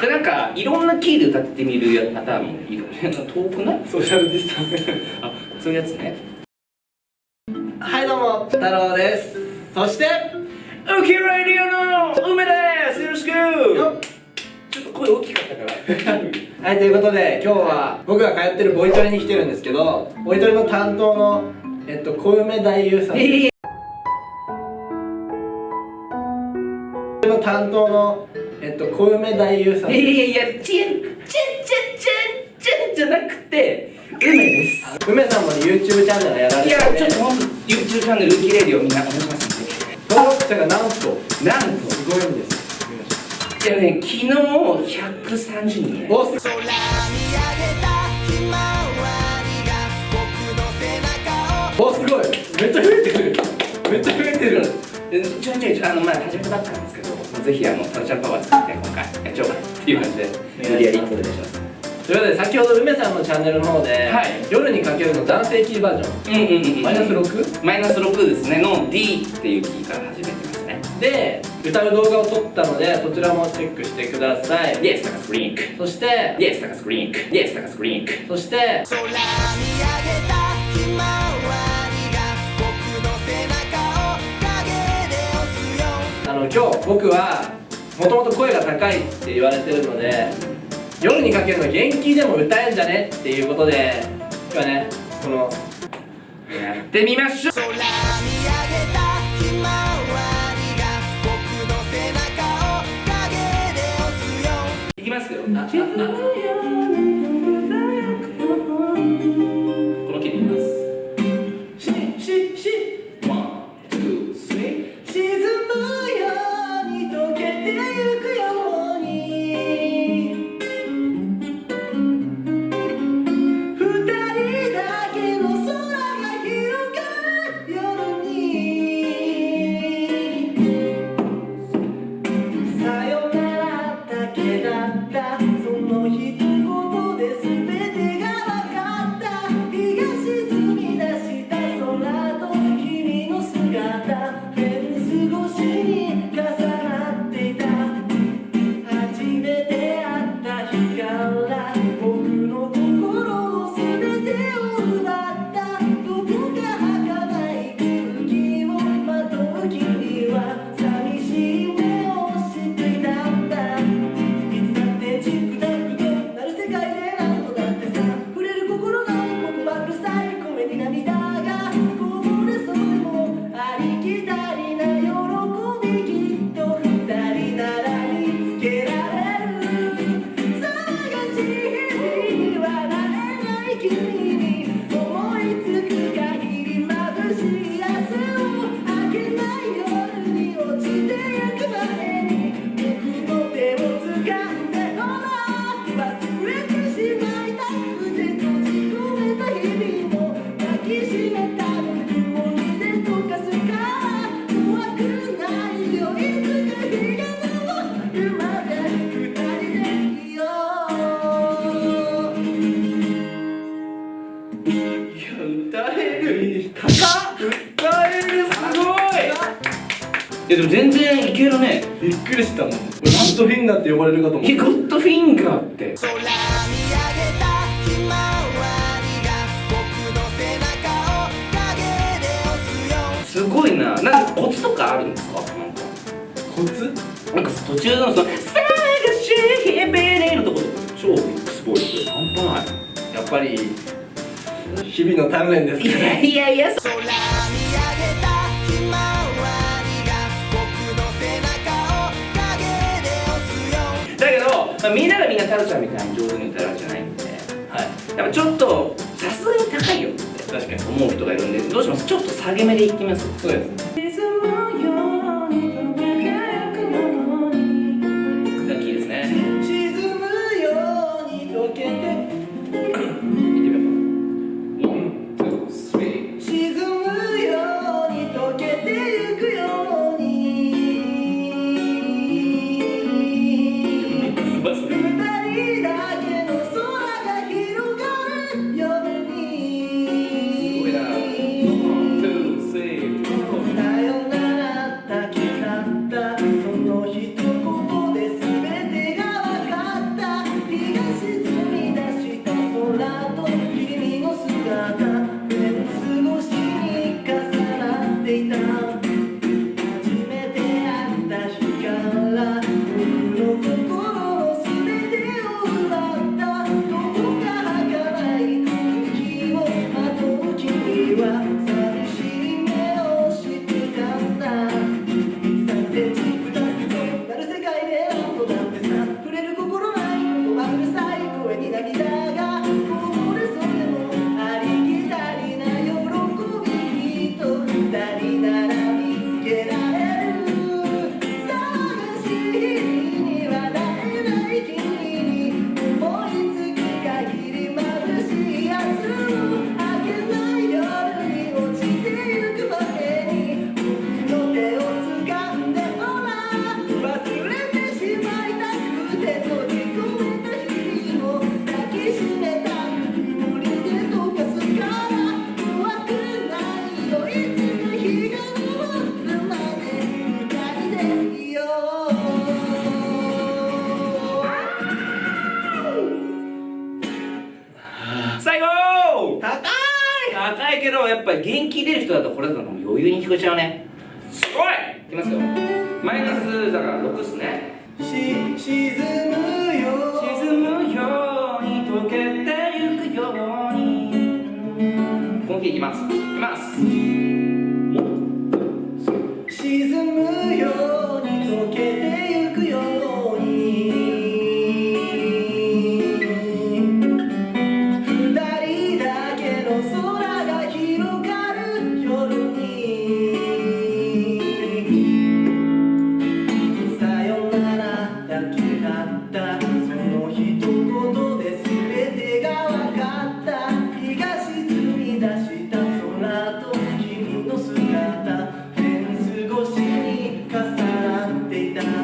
じゃあなんかいろんなキーで歌ってみるパターンもいいかもしれない。遠くない？ソーシャルディスタンス。あそういうやつね。はいどうも。太郎です。そしてウキラディオの梅です。よろしく。ちょっと声大きかったから。はいということで今日は僕が通ってるボイトレに来てるんですけどボイトレの担当のえっと小梅太夫さん。ええ。の担当のえっと小梅太夫さん。いやいやいや、ちん、ちんちんちんちんじゃなくて、梅です。梅さんもね YouTube チャンネルやられてていや、ちょっとほんと、YouTube チャンネル、ウキレディオみんなお願いしますんで。登録者がなんと。なんと、すごいんです。じゃあね、昨日130人や。おっ空見上げたひまわりが僕の背中をおすごい。めっちゃ増えてる。めっちゃ増えてる。でちょいちょいあの、まあ、始めたばっかなんですぜひ、あの、タラちゃんパワー使って、今回、やっちゃおうかなっていう感じで、無理やりお願いします。ということで先ほど梅さんのチャンネルの方で、はい夜にかけるの男性キーバージョンうんうんうん。マイナス 6? マイナス6ですね、の D っていうキーから始めてますね。で歌う動画を撮ったのでそちらもチェックしてください Yes, 高スクリンク。そして Yes, 高スクリンク。Yes, 高スクリンク。そして空見上げた今日僕はもともと声が高いって言われてるので夜にかけるの元気でも歌えんじゃねっていうことで今日はねこのやってみましょう。空見上げたひまわりが僕の背中を影で押すよ。いきますよ Yeah. 歌える。歌えるすごい。いやでも全然いけるね。びっくりしたもん。俺ラットフィンガーって呼ばれるかと思っいやゴッドフィンガーって。空見上げたひまわりが僕の背中を影で押すよ。すごいな。なんかコツとかあるんですか？なんかコツ？なんか途中のその「探し日々に」のところ超すごい。ですよ半端ない。やっぱり日々の鍛錬ですいやいやいや。空見上げたひまわりが僕の背中を影で押すよだけど、まあ、みんながみんなタロちゃんみたいに上手に歌えるわけじゃないんで。はい。やっぱちょっとさすがに高いよって。確かに思う人がいるんでどうします？ちょっと下げ目でいってみます？そうですぱり元気出る人だとこれだと余裕に聞こえちゃうね。すごい。いきますよ。マイナスだから6っすね。沈むよ。沈むように溶けてゆくように。本気いきます。they die.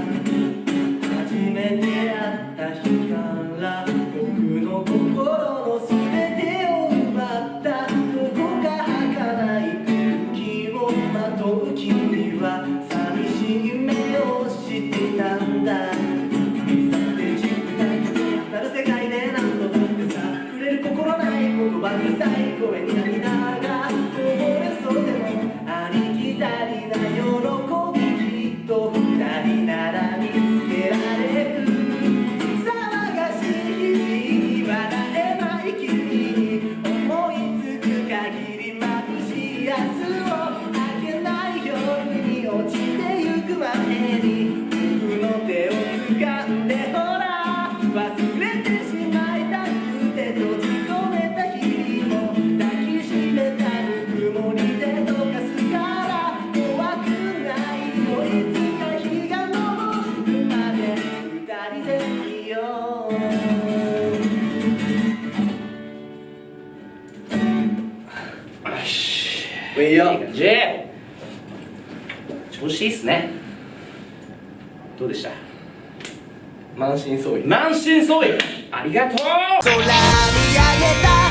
いよ。J 調子いいっすね。どうでした？満身創痍。満身創痍。ありがとう。空上げた